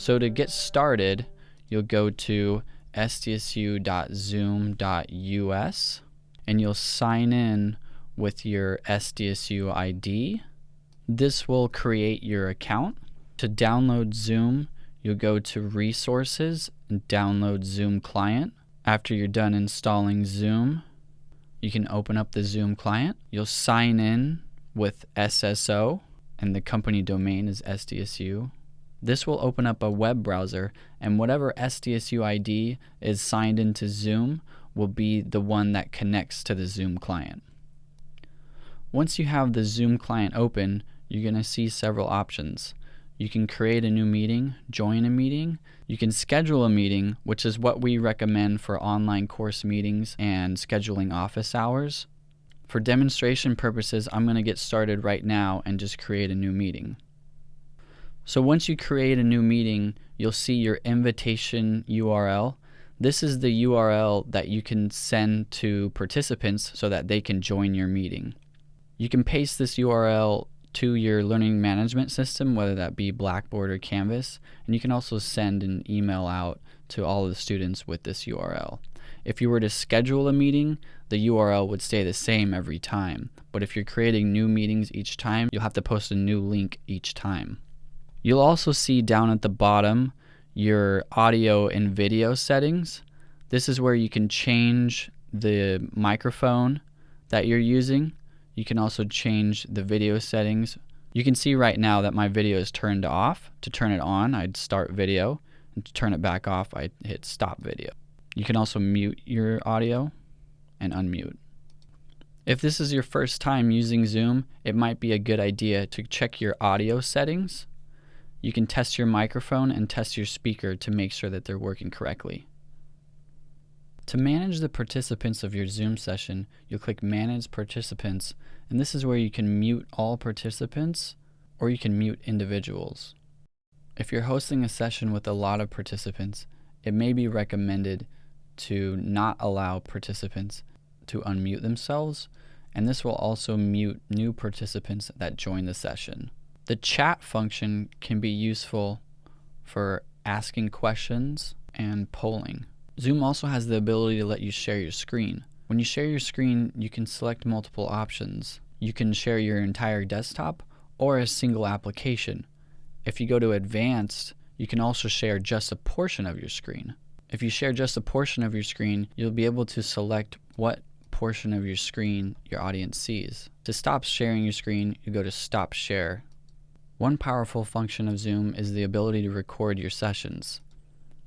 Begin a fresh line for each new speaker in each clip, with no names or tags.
So to get started, you'll go to sdsu.zoom.us and you'll sign in with your SDSU ID. This will create your account. To download Zoom, you'll go to Resources and download Zoom Client. After you're done installing Zoom, you can open up the Zoom client. You'll sign in with SSO and the company domain is SDSU. This will open up a web browser and whatever SDSU ID is signed into Zoom will be the one that connects to the Zoom client. Once you have the Zoom client open, you're going to see several options. You can create a new meeting, join a meeting. You can schedule a meeting, which is what we recommend for online course meetings and scheduling office hours. For demonstration purposes, I'm going to get started right now and just create a new meeting. So once you create a new meeting, you'll see your invitation URL. This is the URL that you can send to participants so that they can join your meeting. You can paste this URL to your learning management system, whether that be Blackboard or Canvas, and you can also send an email out to all of the students with this URL. If you were to schedule a meeting, the URL would stay the same every time, but if you're creating new meetings each time, you'll have to post a new link each time. You'll also see down at the bottom your audio and video settings. This is where you can change the microphone that you're using you can also change the video settings. You can see right now that my video is turned off. To turn it on, I'd start video. And to turn it back off, I hit stop video. You can also mute your audio and unmute. If this is your first time using Zoom, it might be a good idea to check your audio settings. You can test your microphone and test your speaker to make sure that they're working correctly. To manage the participants of your Zoom session, you'll click Manage Participants, and this is where you can mute all participants or you can mute individuals. If you're hosting a session with a lot of participants, it may be recommended to not allow participants to unmute themselves, and this will also mute new participants that join the session. The chat function can be useful for asking questions and polling. Zoom also has the ability to let you share your screen. When you share your screen, you can select multiple options. You can share your entire desktop or a single application. If you go to advanced, you can also share just a portion of your screen. If you share just a portion of your screen, you'll be able to select what portion of your screen your audience sees. To stop sharing your screen, you go to stop share. One powerful function of Zoom is the ability to record your sessions.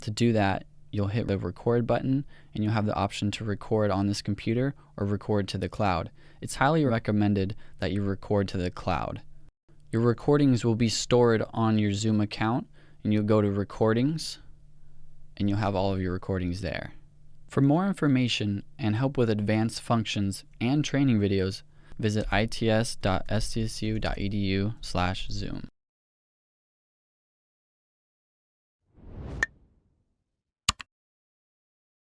To do that, you'll hit the record button and you'll have the option to record on this computer or record to the cloud. It's highly recommended that you record to the cloud. Your recordings will be stored on your Zoom account and you'll go to recordings and you'll have all of your recordings there. For more information and help with advanced functions and training videos, visit its.sdsu.edu/zoom.